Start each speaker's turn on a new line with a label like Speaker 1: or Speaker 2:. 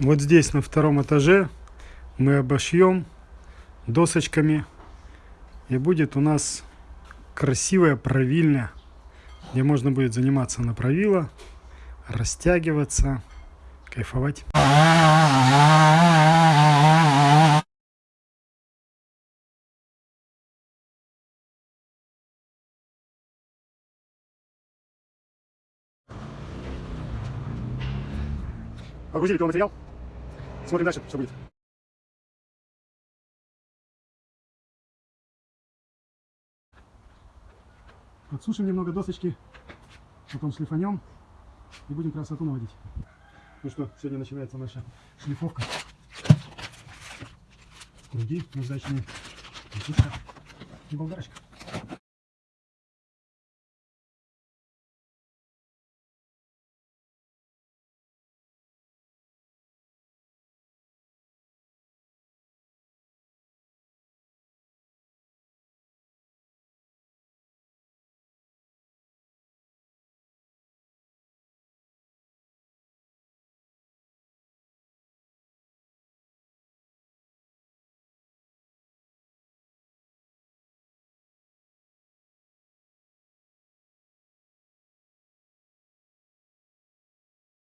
Speaker 1: Вот здесь на втором этаже мы обошьем досочками. И будет у нас красивая правильня, где можно будет заниматься на правило, растягиваться, кайфовать. Погрузили материал. Смотрим дальше, что будет. Подсушим немного досочки, потом шлифанем и будем красоту наводить. Ну что, сегодня начинается наша шлифовка. Круги сушка и болгарочка.